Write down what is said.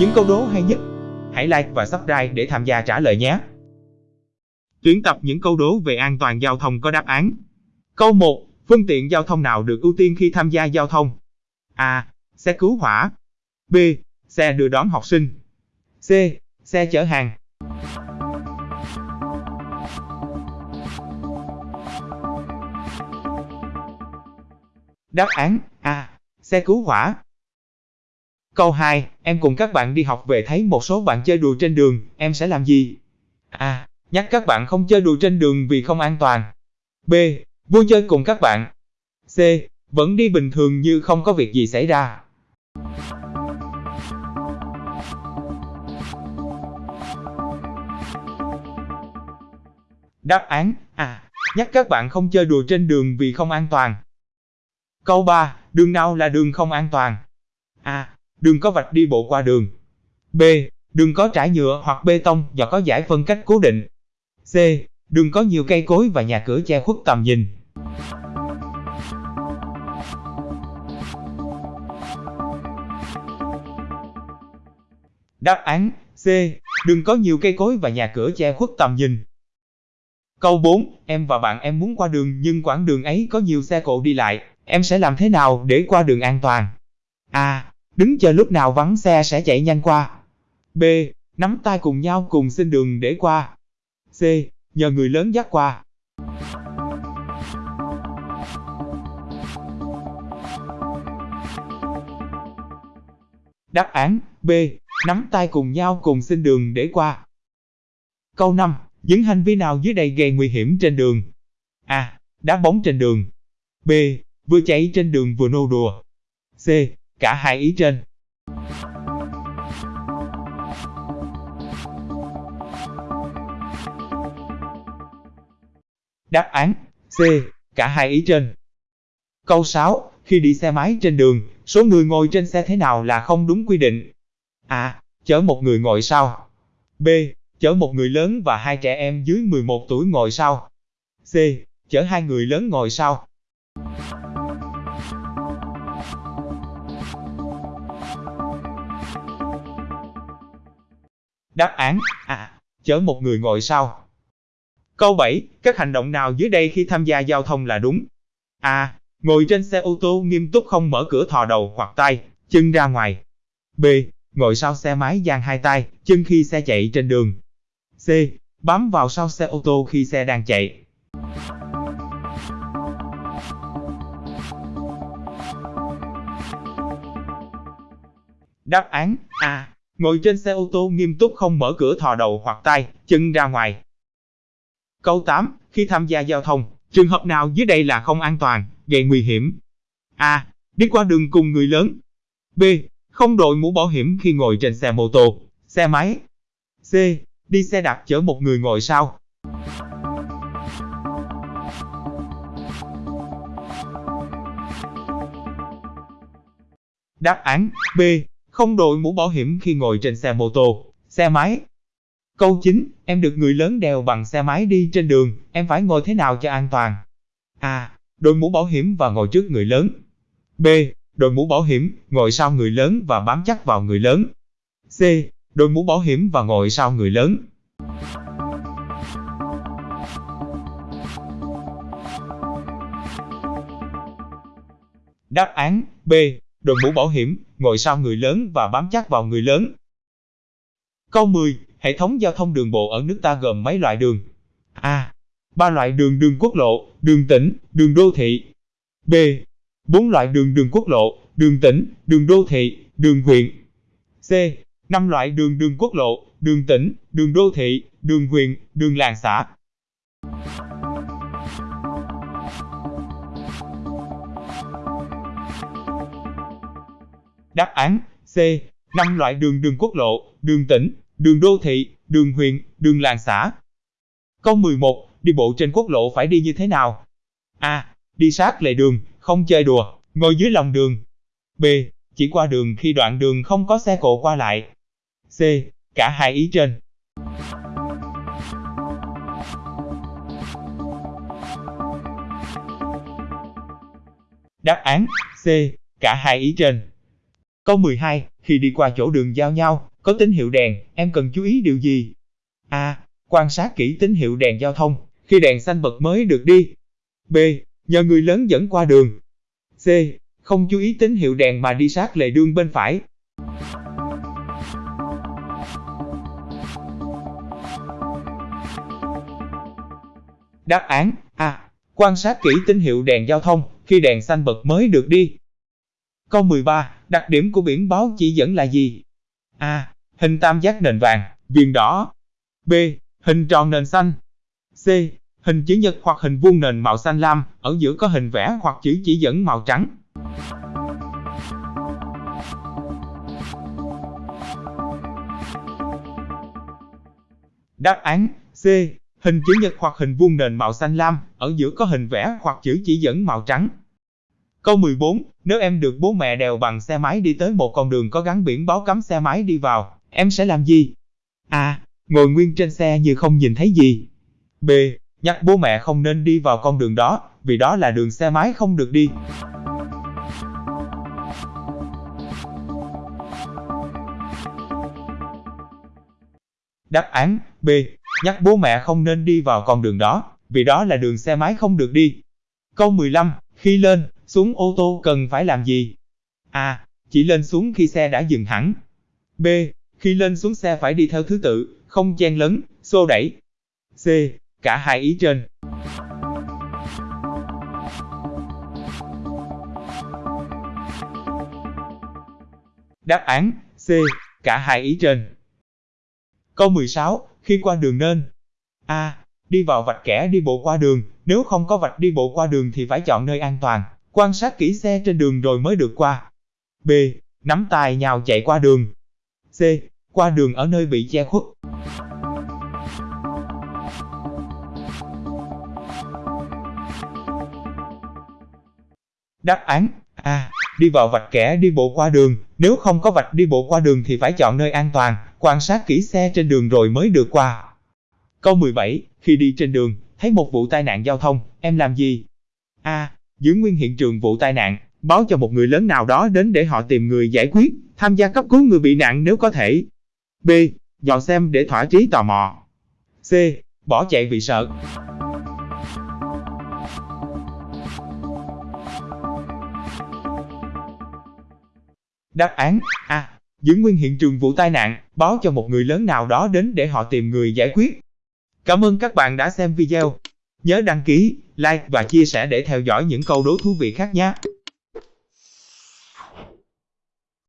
những câu đố hay nhất. Hãy like và subscribe để tham gia trả lời nhé. Tuyển tập những câu đố về an toàn giao thông có đáp án. Câu 1. Phương tiện giao thông nào được ưu tiên khi tham gia giao thông? A. Xe cứu hỏa. B. Xe đưa đón học sinh. C. Xe chở hàng. Đáp án A. Xe cứu hỏa. Câu 2. Em cùng các bạn đi học về thấy một số bạn chơi đùa trên đường, em sẽ làm gì? A. Nhắc các bạn không chơi đùa trên đường vì không an toàn. B. Vui chơi cùng các bạn. C. Vẫn đi bình thường như không có việc gì xảy ra. Đáp án A. Nhắc các bạn không chơi đùa trên đường vì không an toàn. Câu 3. Đường nào là đường không an toàn? A. Đường có vạch đi bộ qua đường. B. Đường có trải nhựa hoặc bê tông và có giải phân cách cố định. C. Đường có nhiều cây cối và nhà cửa che khuất tầm nhìn. Đáp án, C. Đường có nhiều cây cối và nhà cửa che khuất tầm nhìn. Câu 4. Em và bạn em muốn qua đường nhưng quãng đường ấy có nhiều xe cộ đi lại. Em sẽ làm thế nào để qua đường an toàn? A. Đứng chờ lúc nào vắng xe sẽ chạy nhanh qua. B. Nắm tay cùng nhau cùng xin đường để qua. C. Nhờ người lớn dắt qua. Đáp án, B. Nắm tay cùng nhau cùng xin đường để qua. Câu 5. Những hành vi nào dưới đây gây nguy hiểm trên đường? A. Đá bóng trên đường. B. Vừa chạy trên đường vừa nô đùa. C. Cả hai ý trên. Đáp án C. Cả hai ý trên. Câu 6. Khi đi xe máy trên đường, số người ngồi trên xe thế nào là không đúng quy định? A. Chở một người ngồi sau. B. Chở một người lớn và hai trẻ em dưới 11 tuổi ngồi sau. C. Chở hai người lớn ngồi sau. Đáp án à, A. Chở một người ngồi sau. Câu 7. Các hành động nào dưới đây khi tham gia giao thông là đúng? A. Ngồi trên xe ô tô nghiêm túc không mở cửa thò đầu hoặc tay, chân ra ngoài. B. Ngồi sau xe máy dang hai tay, chân khi xe chạy trên đường. C. Bám vào sau xe ô tô khi xe đang chạy. Đáp án A. Ngồi trên xe ô tô nghiêm túc không mở cửa thò đầu hoặc tay, chân ra ngoài. Câu 8. Khi tham gia giao thông, trường hợp nào dưới đây là không an toàn, gây nguy hiểm? A. Đi qua đường cùng người lớn. B. Không đội mũ bảo hiểm khi ngồi trên xe mô tô, xe máy. C. Đi xe đạp chở một người ngồi sau. Đáp án B. Không đội mũ bảo hiểm khi ngồi trên xe mô tô, xe máy. Câu 9. Em được người lớn đèo bằng xe máy đi trên đường, em phải ngồi thế nào cho an toàn? A. Đội mũ bảo hiểm và ngồi trước người lớn. B. Đội mũ bảo hiểm, ngồi sau người lớn và bám chắc vào người lớn. C. Đội mũ bảo hiểm và ngồi sau người lớn. Đáp án B. Đội mũ bảo hiểm, ngồi sau người lớn và bám chắc vào người lớn. Câu 10. Hệ thống giao thông đường bộ ở nước ta gồm mấy loại đường? A. Ba loại đường đường quốc lộ, đường tỉnh, đường đô thị. B. Bốn loại đường đường quốc lộ, đường tỉnh, đường đô thị, đường huyện. C. Năm loại đường đường quốc lộ, đường tỉnh, đường đô thị, đường huyện, đường làng xã. Đáp án C. Năm loại đường đường quốc lộ, đường tỉnh, đường đô thị, đường huyện, đường làng xã. Câu 11. Đi bộ trên quốc lộ phải đi như thế nào? A. Đi sát lề đường, không chơi đùa, ngồi dưới lòng đường. B. Chỉ qua đường khi đoạn đường không có xe cộ qua lại. C. Cả hai ý trên. Đáp án C. Cả hai ý trên. Câu 12. khi đi qua chỗ đường giao nhau, có tín hiệu đèn, em cần chú ý điều gì? A. Quan sát kỹ tín hiệu đèn giao thông, khi đèn xanh bật mới được đi. B. Nhờ người lớn dẫn qua đường. C. Không chú ý tín hiệu đèn mà đi sát lề đường bên phải. Đáp án A. Quan sát kỹ tín hiệu đèn giao thông, khi đèn xanh bật mới được đi. Câu 13. Đặc điểm của biển báo chỉ dẫn là gì? A. Hình tam giác nền vàng, viền đỏ. B. Hình tròn nền xanh. C. Hình chữ nhật hoặc hình vuông nền màu xanh lam, ở giữa có hình vẽ hoặc chữ chỉ dẫn màu trắng. Đáp án C. Hình chữ nhật hoặc hình vuông nền màu xanh lam, ở giữa có hình vẽ hoặc chữ chỉ dẫn màu trắng. Câu 14. Nếu em được bố mẹ đèo bằng xe máy đi tới một con đường có gắn biển báo cấm xe máy đi vào, em sẽ làm gì? A. Ngồi nguyên trên xe như không nhìn thấy gì. B. Nhắc bố mẹ không nên đi vào con đường đó, vì đó là đường xe máy không được đi. Đáp án B. Nhắc bố mẹ không nên đi vào con đường đó, vì đó là đường xe máy không được đi. Câu 15. Khi lên, xuống ô tô cần phải làm gì? A. Chỉ lên xuống khi xe đã dừng hẳn. B. Khi lên xuống xe phải đi theo thứ tự, không chen lấn, xô đẩy. C. Cả hai ý trên. Đáp án C. Cả hai ý trên. Câu 16. Khi qua đường nên A. Đi vào vạch kẻ đi bộ qua đường, nếu không có vạch đi bộ qua đường thì phải chọn nơi an toàn, quan sát kỹ xe trên đường rồi mới được qua. B. Nắm tay nhào chạy qua đường. C. Qua đường ở nơi bị che khuất. Đáp án A. Đi vào vạch kẻ đi bộ qua đường, nếu không có vạch đi bộ qua đường thì phải chọn nơi an toàn, quan sát kỹ xe trên đường rồi mới được qua. Câu 17. Khi đi trên đường, thấy một vụ tai nạn giao thông, em làm gì? A. Giữ nguyên hiện trường vụ tai nạn, báo cho một người lớn nào đó đến để họ tìm người giải quyết, tham gia cấp cứu người bị nạn nếu có thể. B. dò xem để thỏa trí tò mò. C. Bỏ chạy vì sợ. Đáp án A. Giữ nguyên hiện trường vụ tai nạn, báo cho một người lớn nào đó đến để họ tìm người giải quyết. Cảm ơn các bạn đã xem video. Nhớ đăng ký, like và chia sẻ để theo dõi những câu đố thú vị khác nhé.